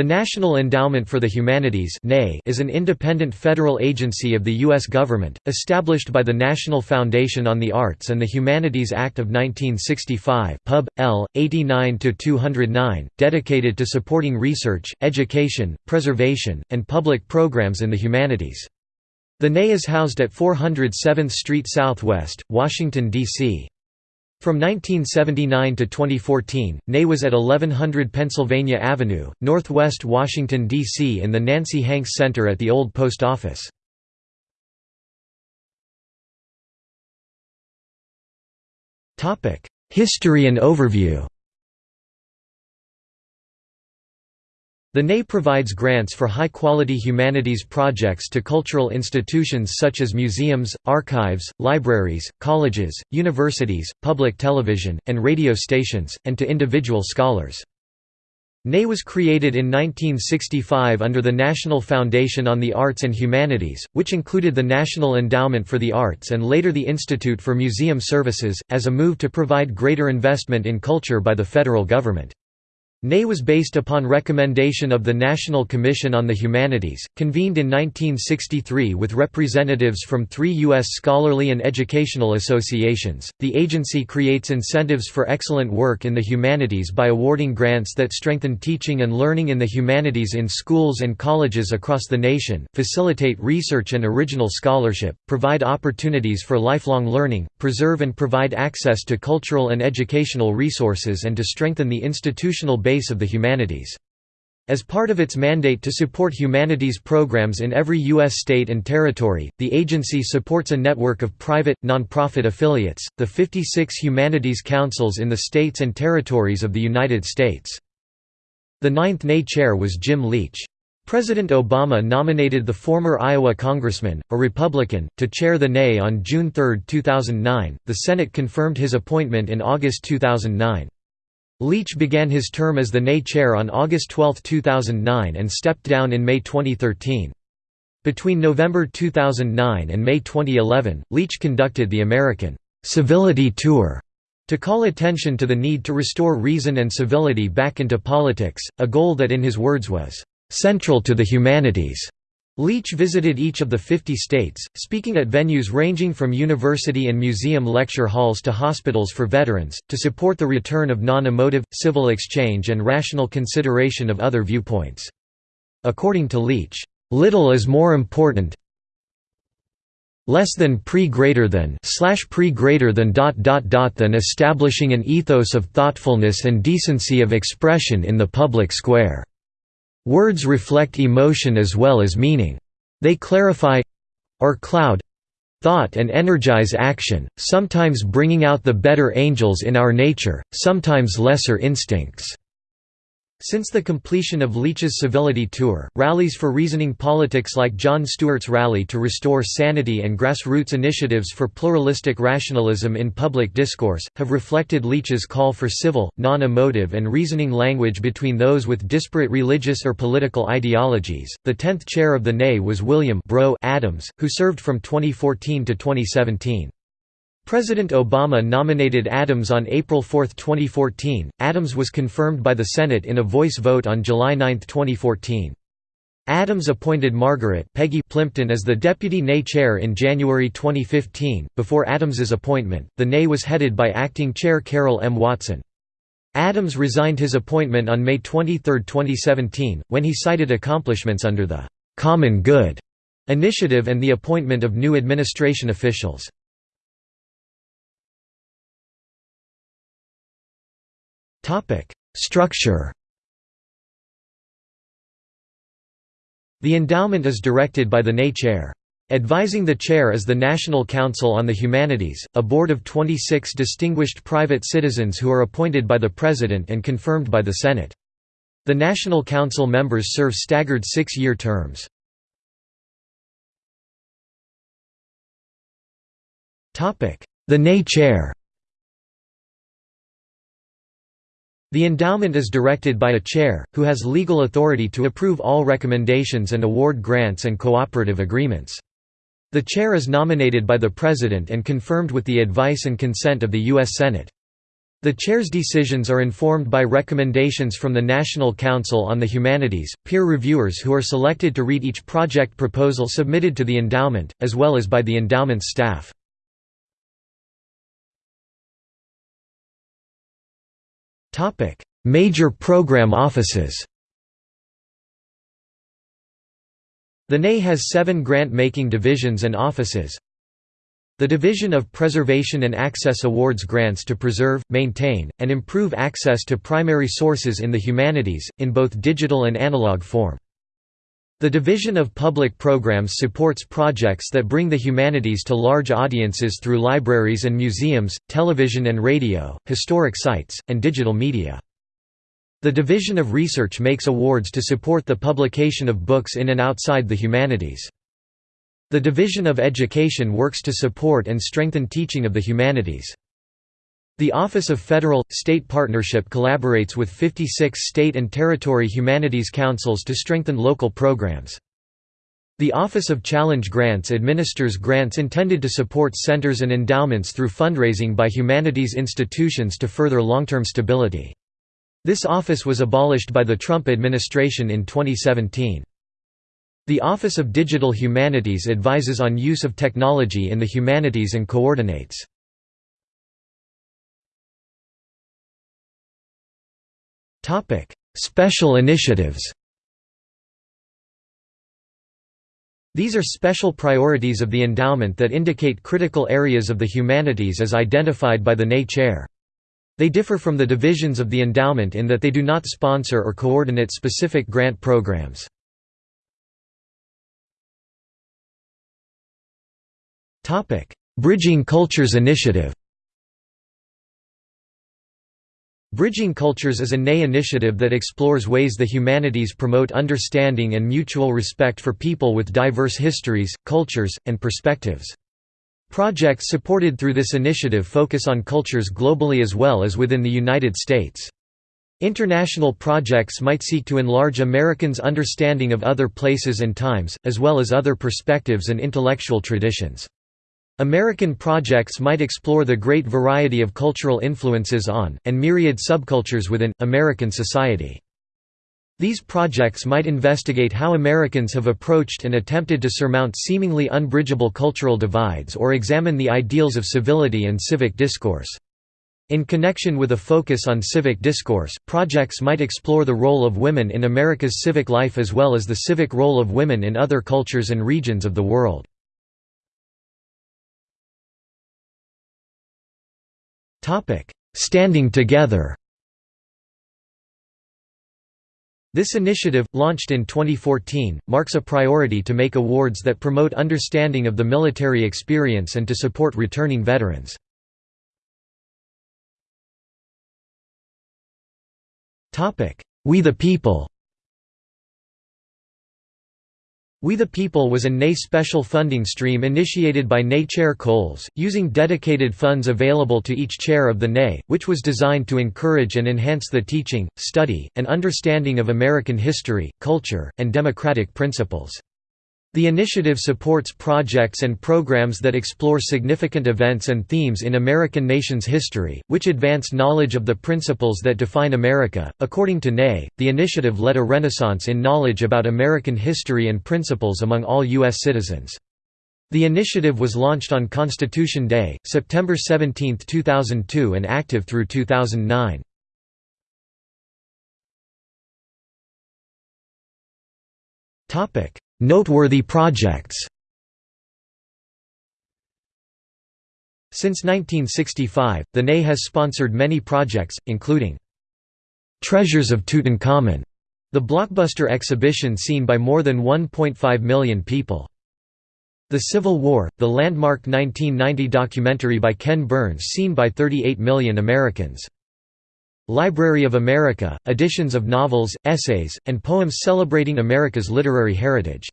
The National Endowment for the Humanities is an independent federal agency of the U.S. government, established by the National Foundation on the Arts and the Humanities Act of 1965 Pub. L. 89–209, dedicated to supporting research, education, preservation, and public programs in the humanities. The NEH is housed at 407th Street Southwest, Washington, D.C. From 1979 to 2014, NEH was at 1100 Pennsylvania Avenue, northwest Washington, D.C. in the Nancy Hanks Center at the Old Post Office. History and overview The NEH provides grants for high-quality humanities projects to cultural institutions such as museums, archives, libraries, colleges, universities, public television, and radio stations, and to individual scholars. NEH was created in 1965 under the National Foundation on the Arts and Humanities, which included the National Endowment for the Arts and later the Institute for Museum Services, as a move to provide greater investment in culture by the federal government. NEH was based upon recommendation of the National Commission on the Humanities, convened in 1963 with representatives from three U.S. scholarly and educational associations. The agency creates incentives for excellent work in the humanities by awarding grants that strengthen teaching and learning in the humanities in schools and colleges across the nation, facilitate research and original scholarship, provide opportunities for lifelong learning, preserve and provide access to cultural and educational resources, and to strengthen the institutional base of the humanities. As part of its mandate to support humanities programs in every U.S. state and territory, the agency supports a network of private, nonprofit affiliates, the 56 humanities councils in the states and territories of the United States. The ninth NEH chair was Jim Leach. President Obama nominated the former Iowa congressman, a Republican, to chair the NEH on June 3, 2009. The Senate confirmed his appointment in August 2009. Leach began his term as the NEH chair on August 12, 2009 and stepped down in May 2013. Between November 2009 and May 2011, Leach conducted the American «Civility Tour» to call attention to the need to restore reason and civility back into politics, a goal that in his words was «central to the humanities». Leach visited each of the 50 states, speaking at venues ranging from university and museum lecture halls to hospitals for veterans, to support the return of non-emotive, civil exchange and rational consideration of other viewpoints. According to Leach, "...little is more important less than pre greater than slash pre greater than dot dot dot than establishing an ethos of thoughtfulness and decency of expression in the public square." Words reflect emotion as well as meaning. They clarify—or cloud—thought and energize action, sometimes bringing out the better angels in our nature, sometimes lesser instincts. Since the completion of Leach's Civility Tour, rallies for reasoning politics like Jon Stewart's rally to restore sanity and grassroots initiatives for pluralistic rationalism in public discourse, have reflected Leach's call for civil, non-emotive and reasoning language between those with disparate religious or political ideologies. The 10th chair of the NEH was William Bro Adams, who served from 2014 to 2017. President Obama nominated Adams on April 4, 2014. Adams was confirmed by the Senate in a voice vote on July 9, 2014. Adams appointed Margaret Peggy Plimpton as the deputy NEH chair in January 2015. Before Adams's appointment, the NEH was headed by acting chair Carol M. Watson. Adams resigned his appointment on May 23, 2017, when he cited accomplishments under the Common Good initiative and the appointment of new administration officials. Structure The endowment is directed by the NEH chair. Advising the chair is the National Council on the Humanities, a board of 26 distinguished private citizens who are appointed by the President and confirmed by the Senate. The National Council members serve staggered six-year terms. The NEH chair The endowment is directed by a chair, who has legal authority to approve all recommendations and award grants and cooperative agreements. The chair is nominated by the President and confirmed with the advice and consent of the U.S. Senate. The chair's decisions are informed by recommendations from the National Council on the Humanities, peer reviewers who are selected to read each project proposal submitted to the endowment, as well as by the endowment's staff. Major program offices The NEH has seven grant-making divisions and offices the Division of Preservation and Access awards grants to preserve, maintain, and improve access to primary sources in the humanities, in both digital and analog form. The Division of Public Programs supports projects that bring the humanities to large audiences through libraries and museums, television and radio, historic sites, and digital media. The Division of Research makes awards to support the publication of books in and outside the humanities. The Division of Education works to support and strengthen teaching of the humanities. The Office of Federal – State Partnership collaborates with 56 state and territory humanities councils to strengthen local programs. The Office of Challenge Grants administers grants intended to support centers and endowments through fundraising by humanities institutions to further long-term stability. This office was abolished by the Trump administration in 2017. The Office of Digital Humanities advises on use of technology in the humanities and coordinates. Special initiatives These are special priorities of the endowment that indicate critical areas of the humanities as identified by the NEH chair. They differ from the divisions of the endowment in that they do not sponsor or coordinate specific grant programs. Bridging Cultures Initiative Bridging Cultures is a NEH initiative that explores ways the humanities promote understanding and mutual respect for people with diverse histories, cultures, and perspectives. Projects supported through this initiative focus on cultures globally as well as within the United States. International projects might seek to enlarge Americans' understanding of other places and times, as well as other perspectives and intellectual traditions. American projects might explore the great variety of cultural influences on, and myriad subcultures within, American society. These projects might investigate how Americans have approached and attempted to surmount seemingly unbridgeable cultural divides or examine the ideals of civility and civic discourse. In connection with a focus on civic discourse, projects might explore the role of women in America's civic life as well as the civic role of women in other cultures and regions of the world. Standing together. This initiative, launched in 2014, marks a priority to make awards that promote understanding of the military experience and to support returning veterans. We the People we the People was a NEH special funding stream initiated by NEH Chair Coles, using dedicated funds available to each chair of the NEH, which was designed to encourage and enhance the teaching, study, and understanding of American history, culture, and democratic principles. The initiative supports projects and programs that explore significant events and themes in American nation's history, which advance knowledge of the principles that define America. According to NEH, the initiative led a renaissance in knowledge about American history and principles among all U.S. citizens. The initiative was launched on Constitution Day, September 17, 2002 and active through 2009. Topic Noteworthy projects Since 1965, the NEH has sponsored many projects, including Treasures of Tutankhamun, the blockbuster exhibition seen by more than 1.5 million people. The Civil War, the landmark 1990 documentary by Ken Burns seen by 38 million Americans. Library of America, editions of novels, essays, and poems celebrating America's literary heritage.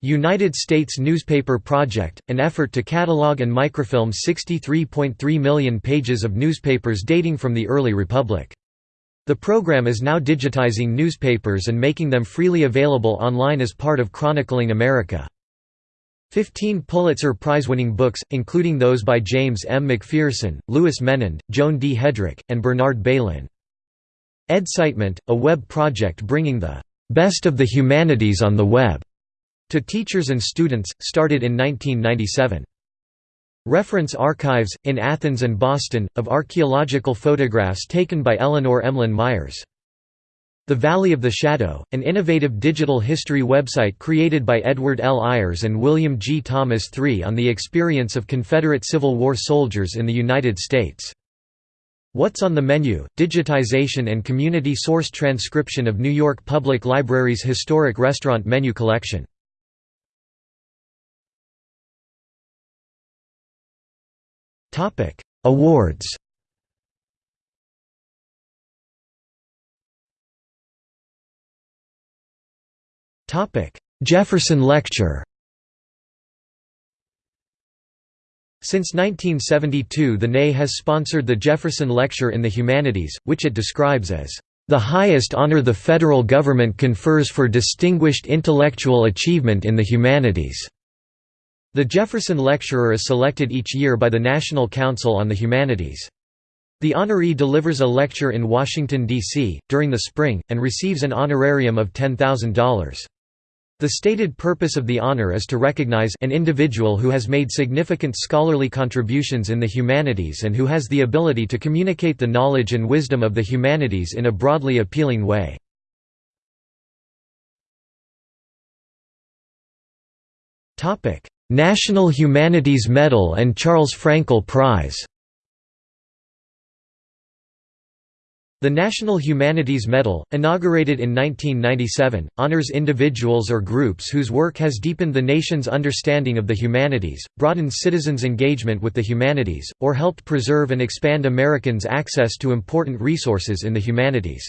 United States Newspaper Project, an effort to catalog and microfilm 63.3 million pages of newspapers dating from the early republic. The program is now digitizing newspapers and making them freely available online as part of Chronicling America. Fifteen Pulitzer Prize-winning books, including those by James M. McPherson, Louis Menand, Joan D. Hedrick, and Bernard Bailyn. EDSITEment, a web project bringing the "...best of the humanities on the web." to teachers and students, started in 1997. Reference archives, in Athens and Boston, of archaeological photographs taken by Eleanor Emlen Myers. The Valley of the Shadow, an innovative digital history website created by Edward L. Ayers and William G. Thomas III on the experience of Confederate Civil War soldiers in the United States. What's on the Menu? Digitization and community source transcription of New York Public Library's historic restaurant menu collection. Awards Jefferson Lecture Since 1972 the NEH has sponsored the Jefferson Lecture in the Humanities, which it describes as the highest honor the federal government confers for distinguished intellectual achievement in the humanities." The Jefferson Lecturer is selected each year by the National Council on the Humanities. The honoree delivers a lecture in Washington, D.C., during the spring, and receives an honorarium of $10,000. The stated purpose of the honor is to recognize an individual who has made significant scholarly contributions in the humanities and who has the ability to communicate the knowledge and wisdom of the humanities in a broadly appealing way. National Humanities Medal and Charles Frankel Prize The National Humanities Medal, inaugurated in 1997, honors individuals or groups whose work has deepened the nation's understanding of the humanities, broadened citizens' engagement with the humanities, or helped preserve and expand Americans' access to important resources in the humanities.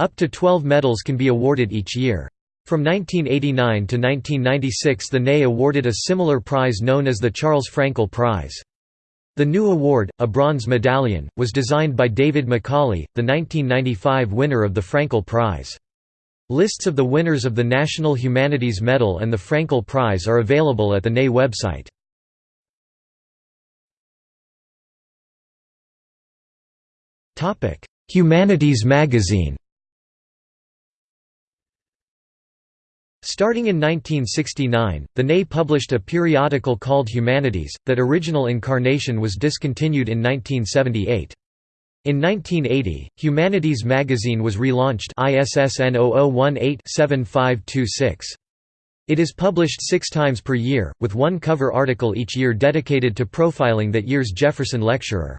Up to 12 medals can be awarded each year. From 1989 to 1996 the NEH awarded a similar prize known as the Charles Frankel Prize. The new award, a bronze medallion, was designed by David Macaulay, the 1995 winner of the Frankel Prize. Lists of the winners of the National Humanities Medal and the Frankel Prize are available at the NEH website. Humanities Magazine Starting in 1969, the NEH published a periodical called Humanities, that original incarnation was discontinued in 1978. In 1980, Humanities magazine was relaunched ISSN 0018-7526. It is published six times per year, with one cover article each year dedicated to profiling that year's Jefferson lecturer.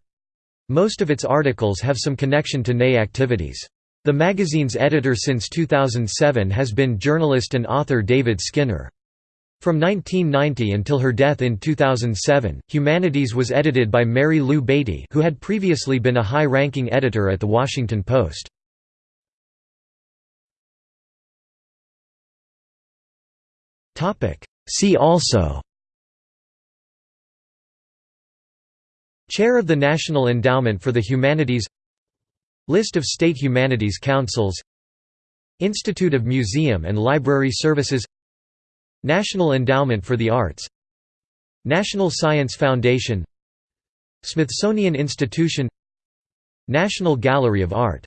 Most of its articles have some connection to NEH activities. The magazine's editor since 2007 has been journalist and author David Skinner. From 1990 until her death in 2007, Humanities was edited by Mary Lou Beatty who had previously been a high-ranking editor at The Washington Post. See also Chair of the National Endowment for the Humanities List of state humanities councils Institute of Museum and Library Services National Endowment for the Arts National Science Foundation Smithsonian Institution National Gallery of Art